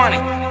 money.